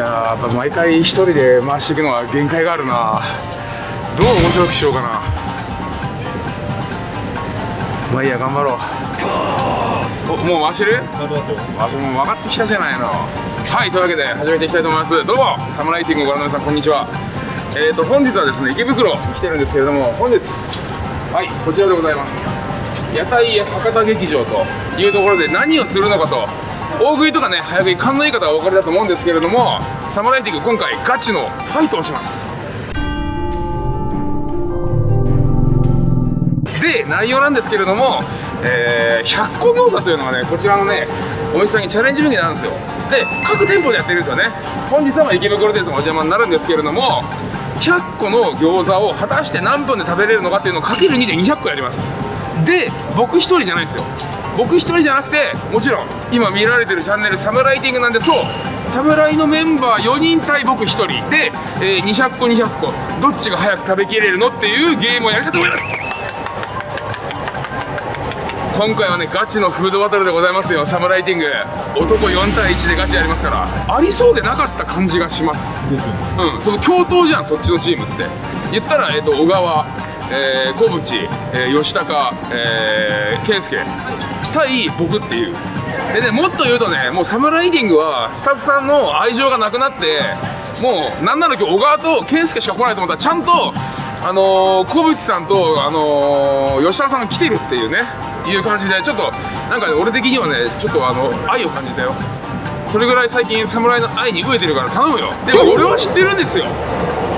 ややっぱ毎回一人で回していくのは限界があるな。どう面白くしようかな。まあいいや頑張ろう。もう回してる？あもう分かってきたじゃないの。はいというわけで始めていきたいと思います。どうもサムライティングをご覧の皆さんこんにちは。えーと本日はですね池袋に来てるんですけれども本日はいこちらでございます。屋台博多劇場というところで何をするのかと大食いとかね早食い勘のいい方はお分かりだと思うんですけれどもサムライティング今回ガチのファイトをします。で内容なんですけれども、えー、100個餃子というのがねこちらのねお店さんにチャレンジメニューなんですよ。で各店舗でやってるんですよね。本日は池袋店さんお邪魔になるんですけれども100個の餃子を果たして何分で食べれるのかっていうのをかける2で200個やります。で僕1人じゃないんですよ。僕1人じゃなくてもちろん今見られてるチャンネルサムライティングなんでそう侍のメンバー4人対僕1人。で、えー、200個200個。どっちが早く食べきれるのっていうゲームをやりたいと思います。今回はねガチのフードバトルでございますよ。サムライティング。男4対1でガチやりますから。ありそうでなかった感じがします。うんその共闘じゃんそっちのチームって。言ったら、えーと、小川、えー、小渕、えー、吉高、えー、健介対僕っていう。でねもっと言うとねもうサムライティングはスタッフさんの愛情がなくなってもうなんなら今日小川と健介しか来ないと思ったらちゃんとあのー、小渕さんと、あのー、吉高さんが来てるっていうねいう感じでちょっとなんかね俺的にはねちょっとあの愛を感じたよ。それぐらい最近侍の愛に飢えてるから頼むよ。でも俺は知ってるんですよ。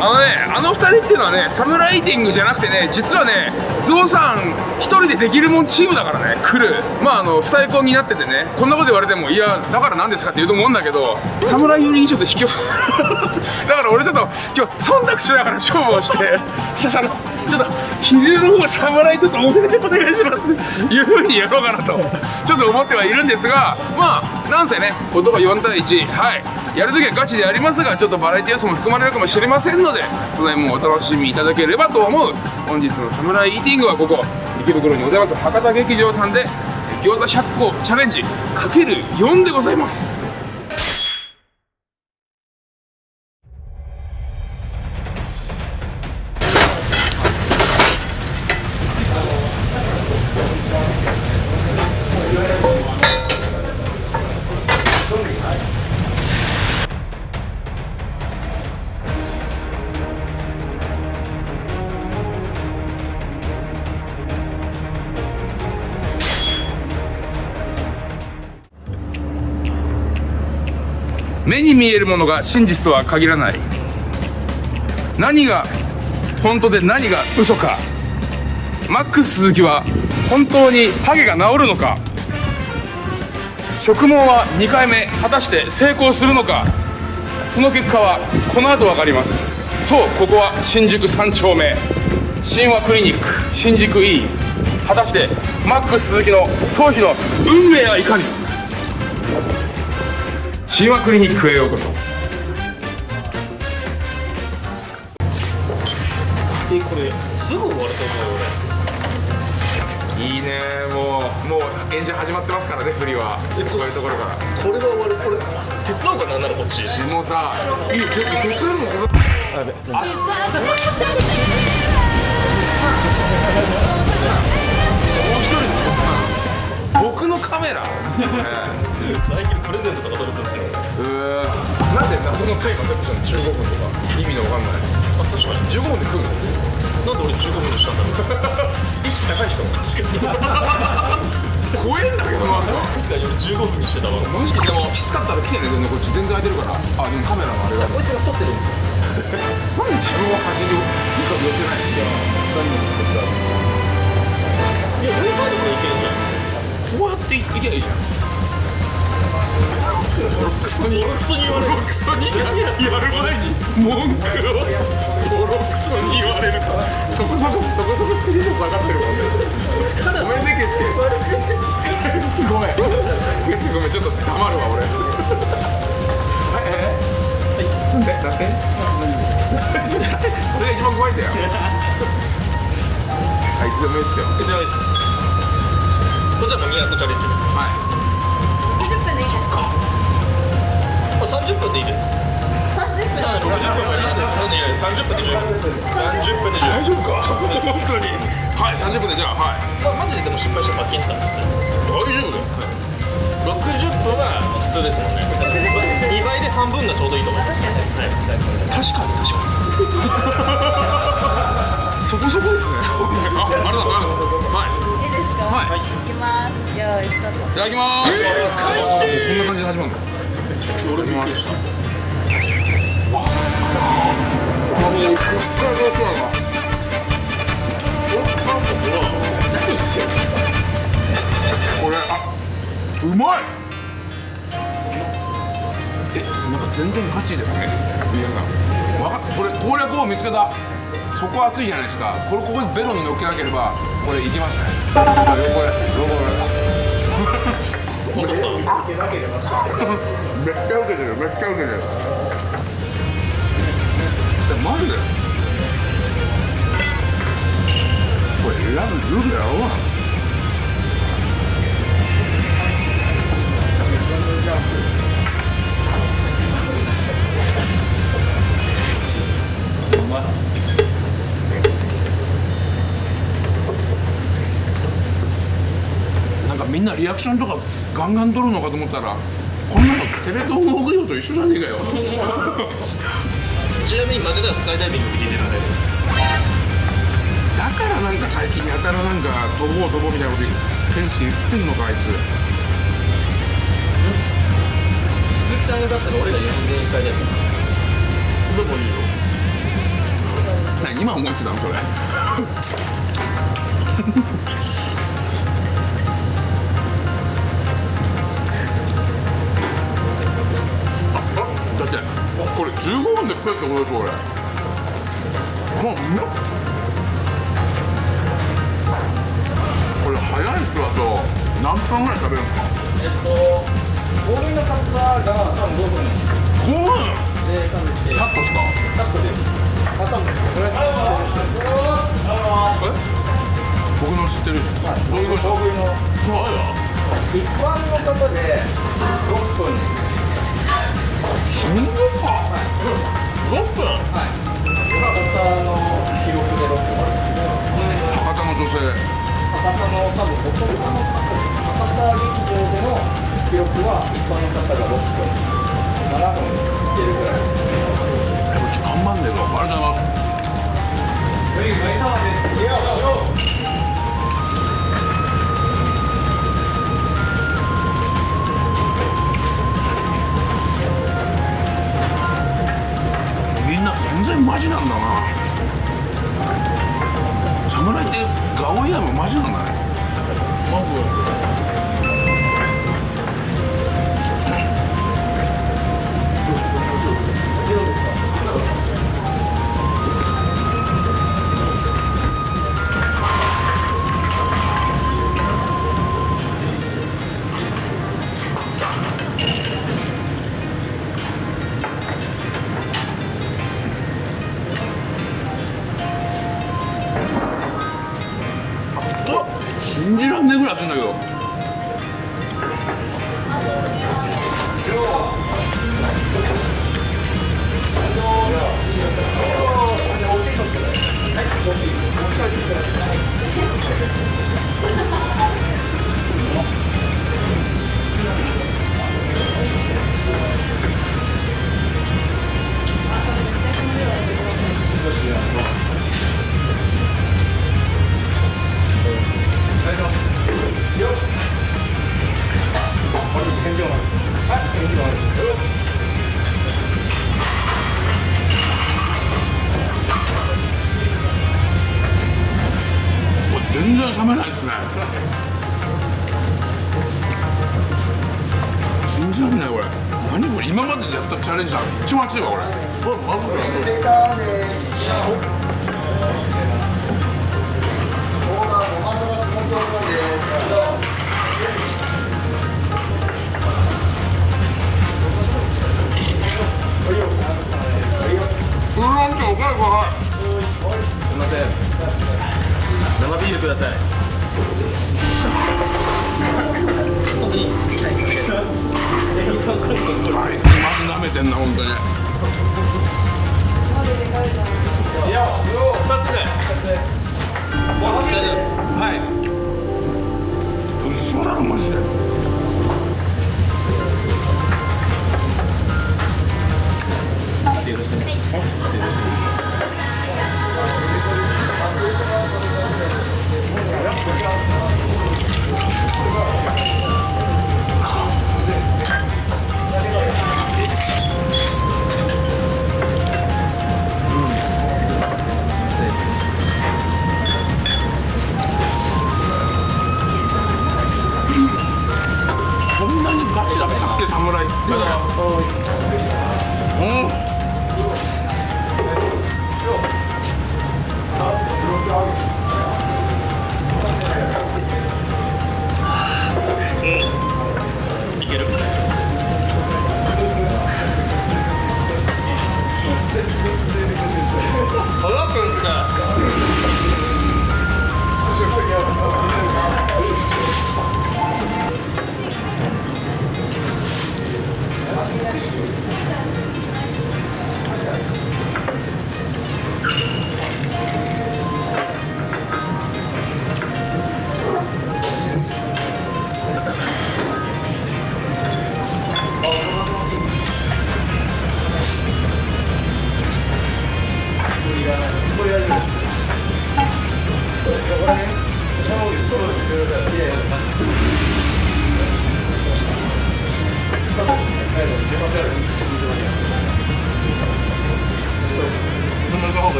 あのねあの2人っていうのはねサムライティングじゃなくてね実はねゾウさん1人でできるもんチームだからね来るまああの二重になっててねこんなこと言われてもいやだから何ですかって言うと思うんだけど侍よりにちょっと引き寄せ。だから俺ちょっと今日忖度しながら勝負をしてしゃしゃのちょっと比重の方が侍ちょっと多めでお願いします。っていうふうにやろうかなと。ちょっと思ってはいるんですがまあなんせね言葉4対1はい。やるときはガチでやりますがちょっとバラエティ要素も含まれるかもしれませんのでその辺もお楽しみいただければと思う。本日のサムライーティングはここ池袋にございます。博多劇場さんで餃子100個チャレンジかける4でございます。見えるものが真実とは限らない。何が本当で何が嘘か。マックス鈴木は本当にハゲが治るのか。植毛は2回目果たして成功するのか。その結果はこの後分かります。そうここは新宿3丁目。神話クリニック。新宿 E 果たしてマックス鈴木の頭皮の運命はいかに。神話クリニックへようこそ。えこれすぐ終わると思う俺。いいねもう。もう演者始まってますからね振りは。こういうところから。これが終わるこれ手伝おうかなんならこっち。もうさいい手手伝うの。手伝あべ。あ僕のカメラ、最近プレゼントとか届くんですよ。えなんで謎のタイマーセットしたの15分とか意味のわかんない？あ確かに。15分で来るの？なんで俺15分にしたんだろう。意識高い人？確かに。怖えんだけどな。確かに俺15分にしてたわ。マジで。でもきつかったら来てねこっち全然空いてるから。あでもカメラのあれがこいつが撮ってるんですよ。なんで自分を端に寄せないいや2人の？いや俺サイドからいけるんじゃんこうやっていけばいいじゃん。クソにクソに言われるクソにやる前に文句を。ボロクソに言われるとそこそこそこそこテンション下がってるもんね。ごめんねケスケ。ごめんケスケごめんちょっと黙るわ俺。はいえなんで？だってそれが一番怖いんだよ。あいつでもいいっすよ。いつでもいいっすこちらも200チャレンジ。はい。20分でいいです。かあ30分でいいです。さん60分いやいや30分。で十分30分で十分。大丈夫か本当にはい30分でじゃあはい。まあ、マジででも失敗したら罰金ですからね大丈夫だよ。60分は普通ですもんね。2倍で半分がちょうどいいと思います、はい、確かに確かに。そこそこですね。あありがとうございます。はいいいですかはい。いきます。よーいスタートいただきます。開始こんな感じで始まるの俺びっくりしたこれあうまいえなんか全然ガチですね。皆さん。わかこれ攻略を見つけた。そこ熱いじゃないですか。これここにベロに乗っけなければこれいきますねロゴロゴロゴめっちゃ受けてるめっちゃ受けてるえマジでこれ選ぶルールやろ。うなみんなリアクションとかガンガン撮るのかと思ったらこんなのテレ東の屋上と一緒じゃねえかよ。ちなみに負けたらスカイダイビングできるので。だからなんか最近やたらなんか飛ぼう飛ぼうみたいなこと健介言ってんのかあいつ。鈴木さんがだったら俺ら4人全員スカイダイビングでもいいよ何今思いついたのそれこれ15分で食えってことでしょ俺こうなこれ早い人だと何分ぐらい食べるんですか？えっと、ボールの方が多分5分。5分で食べて、カットです。かカットです。あ、多分これえ？僕の知ってるはい、どういうこと大食いの。そう一般の方で6分そんなか博多劇場での記録は一般の方が6分、7分いけるぐらいです。えうち頑張んねえぞありがとうございますみんな全然マジなんだな侍ってガオイヤもマジなんだねマジ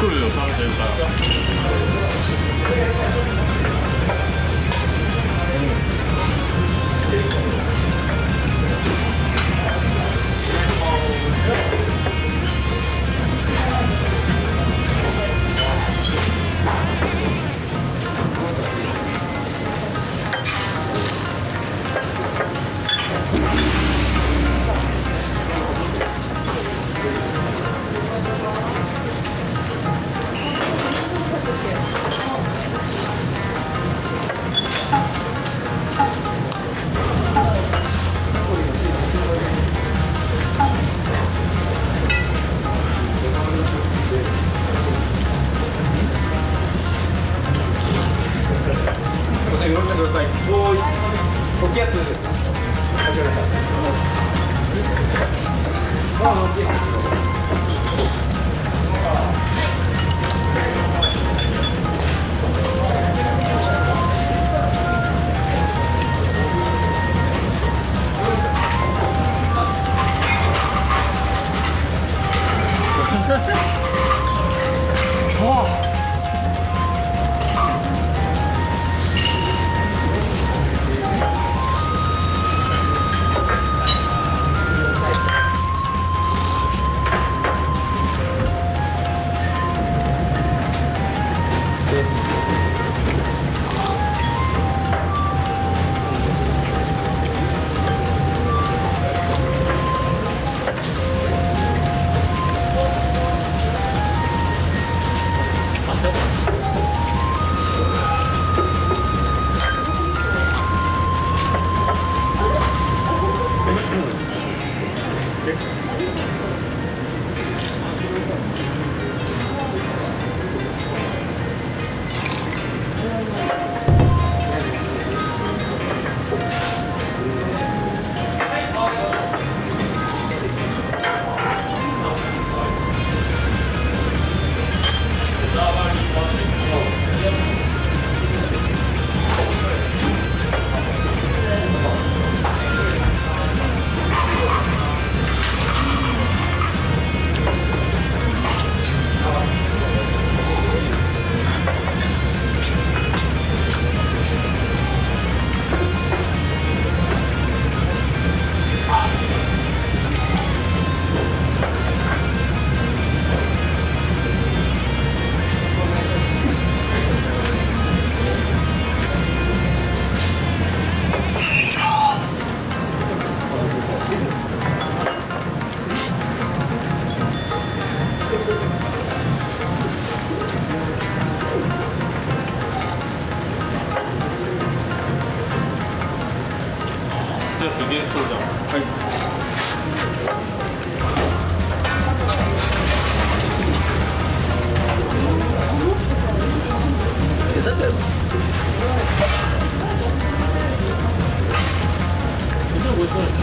来るよ食べてるからじゃあゲストじゃん。不是。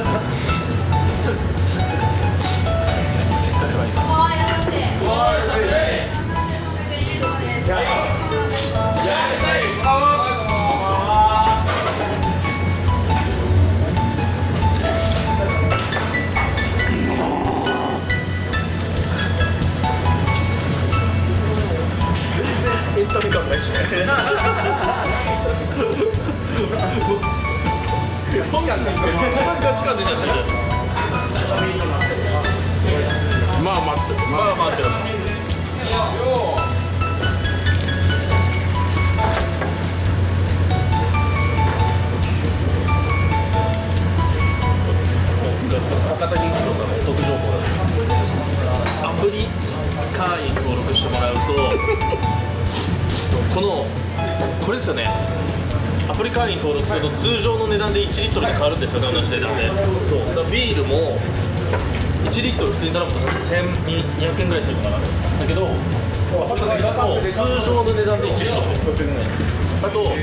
エンタメ感ないし本感ですね一番ガチ感出ちゃってるまあ待ってまあ待ってる会員登録すると通常の値段で1リットルで変わるんですよね同じ値段で。そう。だからビールも1リットル普通に頼むと1200円ぐらいするのかな。だけど通常の値段で1リットル。であと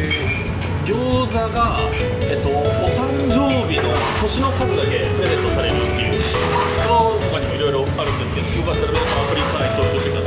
餃子が、えっと、お誕生日の年の数だけプレゼントされるっていう。その他にもいろいろあるんですけどよかったら皆さんアプリ会員登録してください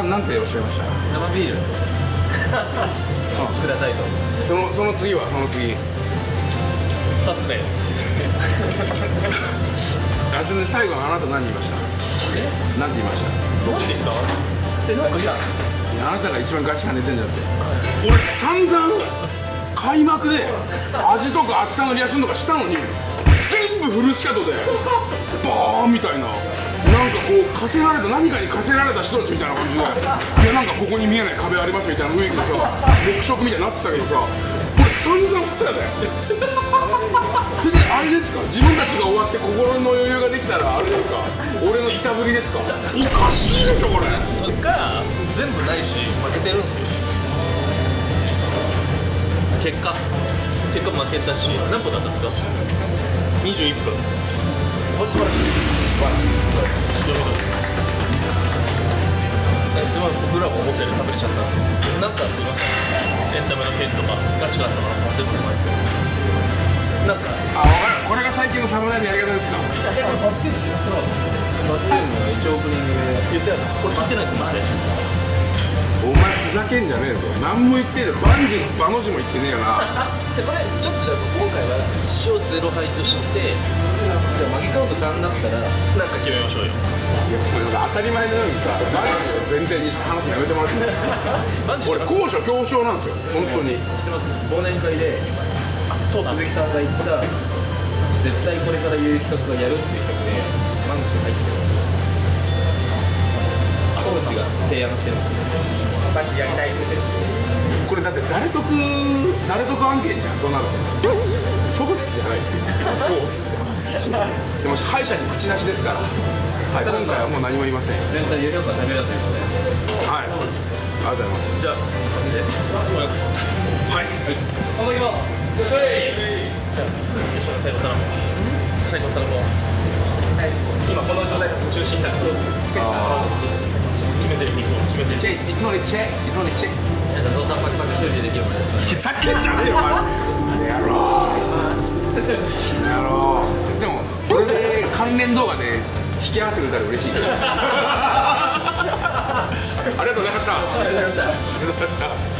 さんなんておっしゃいました？生ビール。くださいと。そのその次は？その次。2つで あそれで最後あなた何言いました？何て言いました？なんでかえなんかいや。あなたが一番ガチ感出てんじゃんって。俺散々開幕で味とか厚さのリアクションとかしたのに全部フルシカトでバーンみたいななんかこう課せられた何かに課せられた人たちみたいな感じでいやなんかここに見えない壁ありますみたいな雰囲気でさ黙食みたいになってたけどさ俺散々振ったよね。それであれですか？自分たちが終わって心の余裕ができたらあれですか？俺のいたぶりですか？おかしいでしょこれ。が全部ないし負けてるんですよ。結果。結果負けたし何分だったんですか？21分。これ素晴らしいすまん僕らも思ったより食べれちゃったなんかすいませんエンタメの件とかガチがあったから全部うまいなんかあ分かるこれが最近の侍のやり方ですか。でも罰ゲームやったら罰ゲームの一応オープニングで。言ったよなこれ聞いてないですマジでお前ふざけんじゃねえぞ。何も言ってねえバンジーバの字も言ってねえよな。でこれちょっとじゃあ今回は塩ゼロ杯としてじゃあマギカウント3だったらなんか決めましょうよ。いやこれなんか当たり前のようにさバンジーを前提にして話すのやめてもらっていいですか？俺高所恐怖症なんですよ本当に。知ってます？忘年会でそうだ鈴木さんが言った絶対これから言う企画がやるっていう企画でマンチが入ってますコーチが提案してるんですよマンチやりたいってこれだって誰得誰得案件じゃんそうなると。そうっすじゃない。そうっすでも歯医者に口なしですから。はい今回はもう何も言いません。全体有料化食べるということではい。ありがとうございます。じゃあマジで。はい。この今。よっしゃいじゃあ吉野最後頼む最後頼むわ今この状態が中心だから。決めてるいつも決めてる。チェいつもにチェいつもにチェ皆さんゾウさんパクパク一人でできるのでふざけんじゃねえよお前やろうやろうでもこれで関連動画で引き上がってくれたら嬉しいありがとうございましたありがとうございましたありがとうございました